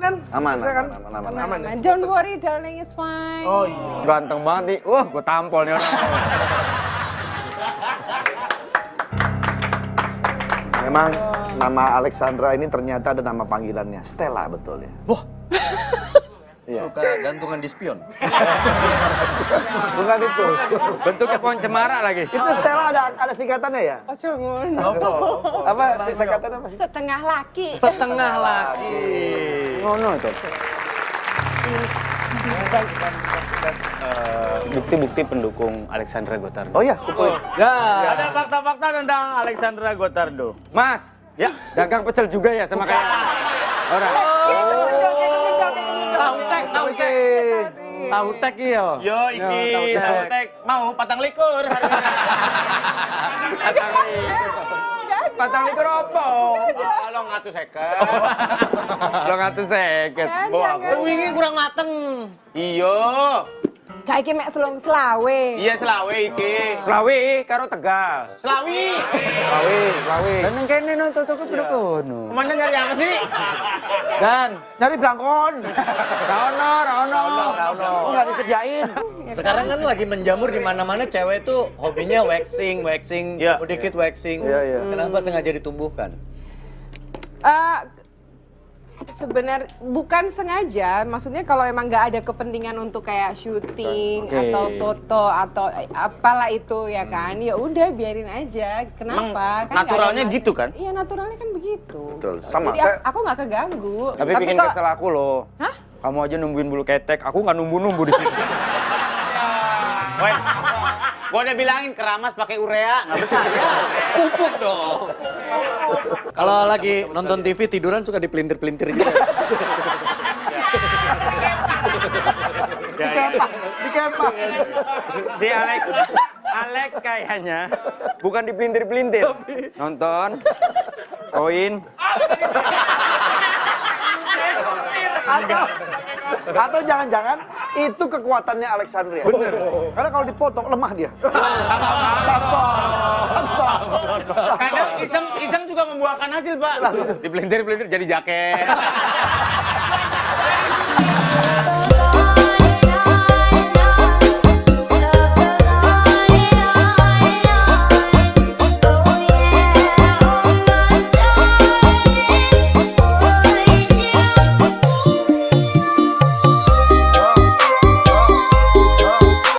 Bisa kan? aman, aman, aman, aman, aman. aman. Don't worry, darling, it's fine. Oh iya. Ganteng banget nih. Wah, gue tampol nih orang. Memang nama Alexandra ini ternyata ada nama panggilannya Stella betul ya. Wah. Iya. Suka gantungan di spion. Bukan itu. Bentuknya pohon cemara lagi. itu Stella ada ada singkatannya ya? Oh, jangan. Apa singkatannya apa sih? Setengah laki. Setengah laki. Ngono itu. Bukti-bukti pendukung Alexandra Gotardo. Oh iya, kumpulin. Ya. Ada fakta-fakta tentang Alexandra Gotardo. Mas, ya dagang pecel juga ya sama kayak orang. Tahu tek, tahu tek. Tahu tek iya. Yo iki tahu tek mau patang likur. Patang likur. Likur opo? Kalau ngatu seket. Kalau ngatu seket. Jangan, Bawa jangan. aku. Wingi kurang mateng. Iya. Kayak iki mek selong selawe. Iya selawe iki. Selawi karo Tegal. Selawi. Selawi, Selawi. Dan yang kene nonton toko kono. Ke mana nyari apa sih? Dan Nyari belangkon. Raono, Raono. Oh, nggak disediain. Sekarang kan lagi menjamur di mana-mana cewek tuh hobinya waxing, waxing, Iya. dikit waxing. Iya, iya. Kenapa sengaja ditumbuhkan? Eh, sebenarnya bukan sengaja, maksudnya kalau emang nggak ada kepentingan untuk kayak syuting Oke. atau foto atau eh, apalah itu ya kan, ya udah biarin aja. Emang Kenapa? Kan nggak naturalnya ada- gitu kan? Iya naturalnya kan begitu. Betul, sama. Jadi Saya, aku- aku nggak keganggu. Tapi bikin kalau- kesel aku loh. Hah? Kamu aja nungguin bulu ketek, aku nggak nunggu-nunggu di sini. Gua udah bilangin keramas pakai urea, nggak percaya. Pupuk dong. Kalau lagi nonton TV tiduran suka dipelintir-pelintir gitu. Si Alex, Alex kayaknya bukan dipelintir-pelintir. Nonton, koin, Atau, atau jangan-jangan itu kekuatannya Alexandria. Bener. Karena kalau dipotong lemah dia. Kadang iseng iseng juga membuahkan hasil, Pak. Dipelintir-pelintir jadi jaket.